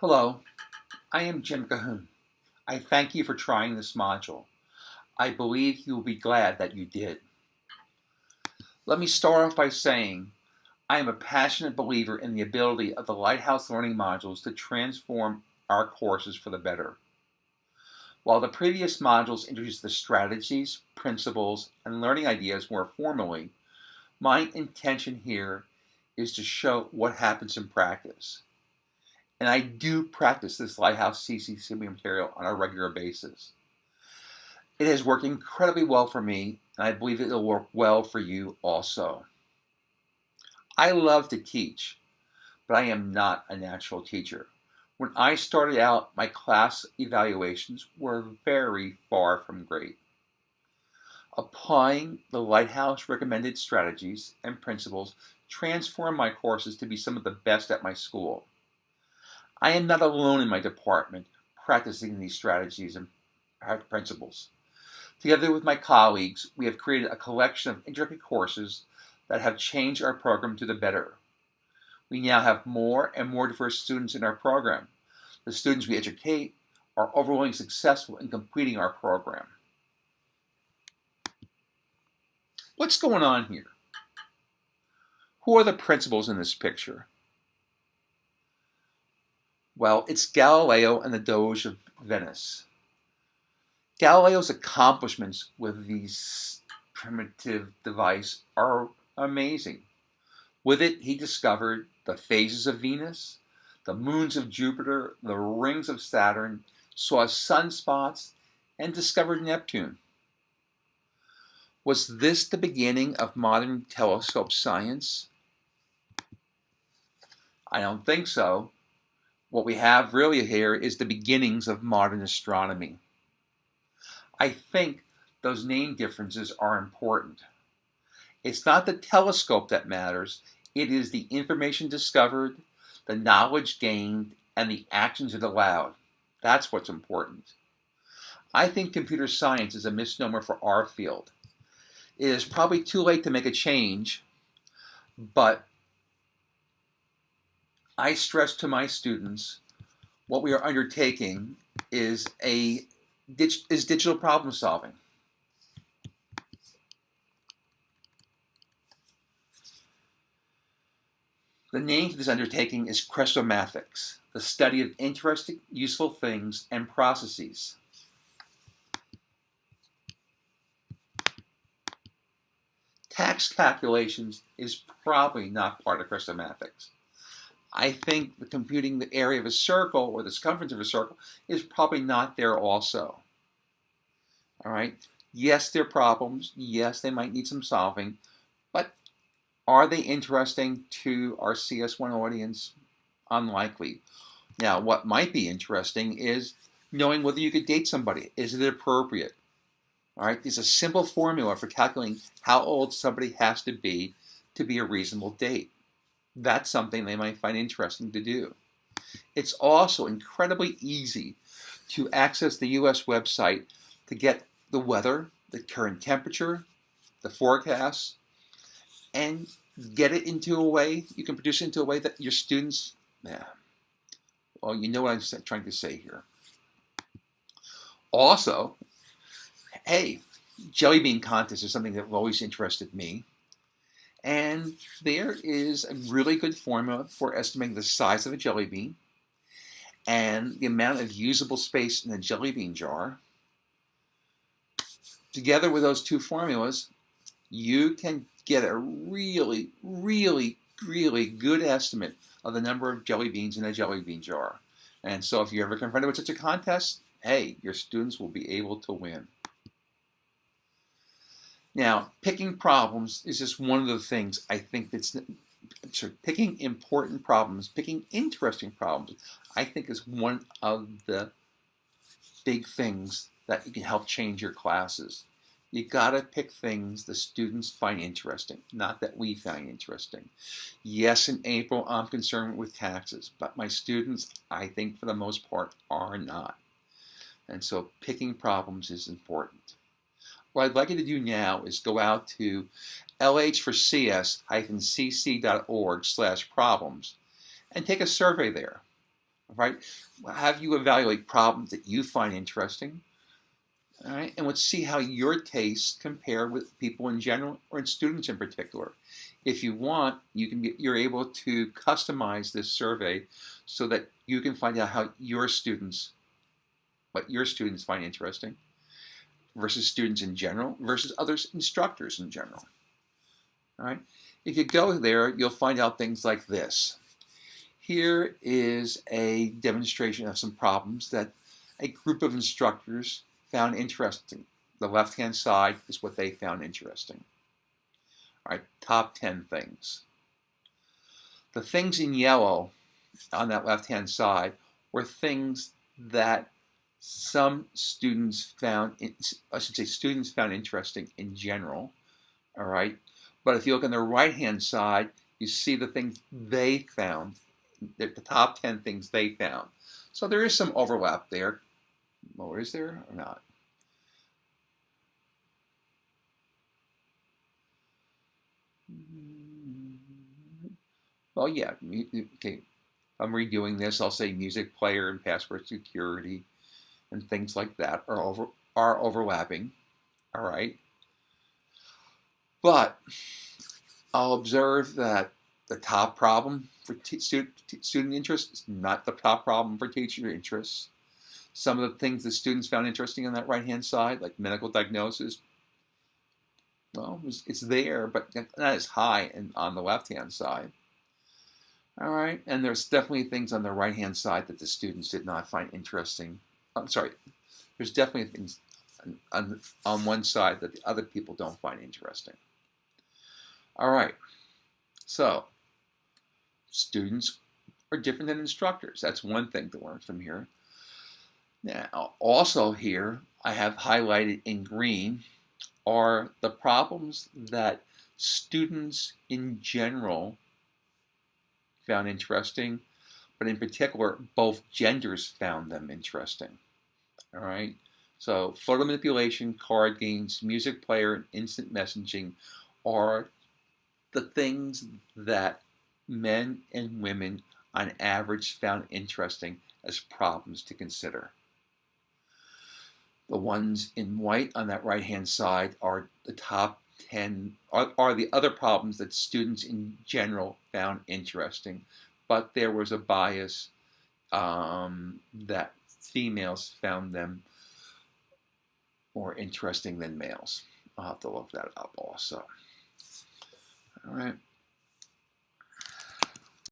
Hello, I am Jim Cohoon. I thank you for trying this module. I believe you will be glad that you did. Let me start off by saying I am a passionate believer in the ability of the Lighthouse Learning modules to transform our courses for the better. While the previous modules introduced the strategies, principles, and learning ideas more formally, my intention here is to show what happens in practice. And I do practice this Lighthouse CCC material on a regular basis. It has worked incredibly well for me, and I believe it will work well for you also. I love to teach, but I am not a natural teacher. When I started out, my class evaluations were very far from great. Applying the Lighthouse recommended strategies and principles transformed my courses to be some of the best at my school. I am not alone in my department practicing these strategies and principles. Together with my colleagues, we have created a collection of intricate courses that have changed our program to the better. We now have more and more diverse students in our program. The students we educate are overwhelmingly successful in completing our program. What's going on here? Who are the principals in this picture? Well, it's Galileo and the Doge of Venice. Galileo's accomplishments with these primitive device are amazing. With it, he discovered the phases of Venus, the moons of Jupiter, the rings of Saturn, saw sunspots, and discovered Neptune. Was this the beginning of modern telescope science? I don't think so. What we have really here is the beginnings of modern astronomy. I think those name differences are important. It's not the telescope that matters, it is the information discovered, the knowledge gained, and the actions it allowed. That's what's important. I think computer science is a misnomer for our field. It is probably too late to make a change, but I stress to my students what we are undertaking is a is digital problem solving. The name for this undertaking is Chrestomathics, the study of interesting, useful things and processes. Tax calculations is probably not part of Chrestomathics. I think the computing the area of a circle or the circumference of a circle is probably not there also. All right. Yes, there are problems. Yes, they might need some solving. But are they interesting to our CS1 audience? Unlikely. Now, what might be interesting is knowing whether you could date somebody. Is it appropriate? All right. There's a simple formula for calculating how old somebody has to be to be a reasonable date that's something they might find interesting to do. It's also incredibly easy to access the US website to get the weather, the current temperature, the forecast, and get it into a way, you can produce it into a way that your students, yeah, well, you know what I'm trying to say here. Also, hey, jelly bean contest is something that always interested me. And there is a really good formula for estimating the size of a jelly bean and the amount of usable space in a jelly bean jar. Together with those two formulas, you can get a really, really, really good estimate of the number of jelly beans in a jelly bean jar. And so if you're ever confronted with such a contest, hey, your students will be able to win. Now, picking problems is just one of the things I think that's so picking important problems, picking interesting problems, I think is one of the big things that you can help change your classes. You gotta pick things the students find interesting, not that we find interesting. Yes, in April, I'm concerned with taxes, but my students, I think for the most part, are not. And so picking problems is important. What I'd like you to do now is go out to lh4cs-cc.org slash problems and take a survey there. right? Have you evaluate problems that you find interesting, all right? And let's see how your tastes compare with people in general or in students in particular. If you want, you can be, you're able to customize this survey so that you can find out how your students, what your students find interesting versus students in general versus other instructors in general. All right. If you go there, you'll find out things like this. Here is a demonstration of some problems that a group of instructors found interesting. The left-hand side is what they found interesting. All right, top 10 things. The things in yellow on that left-hand side were things that some students found, I should say students found interesting in general, all right? But if you look on the right-hand side, you see the things they found, the top 10 things they found. So there is some overlap there. Well, is there or not? Well, yeah, okay. I'm redoing this. I'll say music player and password security and things like that are over are overlapping. All right. But I'll observe that the top problem for student, student interest is not the top problem for teacher interest. Some of the things the students found interesting on that right-hand side, like medical diagnosis, well, it's, it's there, but not as high in, on the left-hand side. All right, and there's definitely things on the right-hand side that the students did not find interesting I'm sorry, there's definitely things on, on one side that the other people don't find interesting. All right, so students are different than instructors. That's one thing to learn from here. Now, also here, I have highlighted in green are the problems that students in general found interesting, but in particular, both genders found them interesting. All right. So photo manipulation, card games, music player, and instant messaging are the things that men and women on average found interesting as problems to consider. The ones in white on that right hand side are the top 10, are, are the other problems that students in general found interesting, but there was a bias um, that females found them more interesting than males. I'll have to look that up also. All right.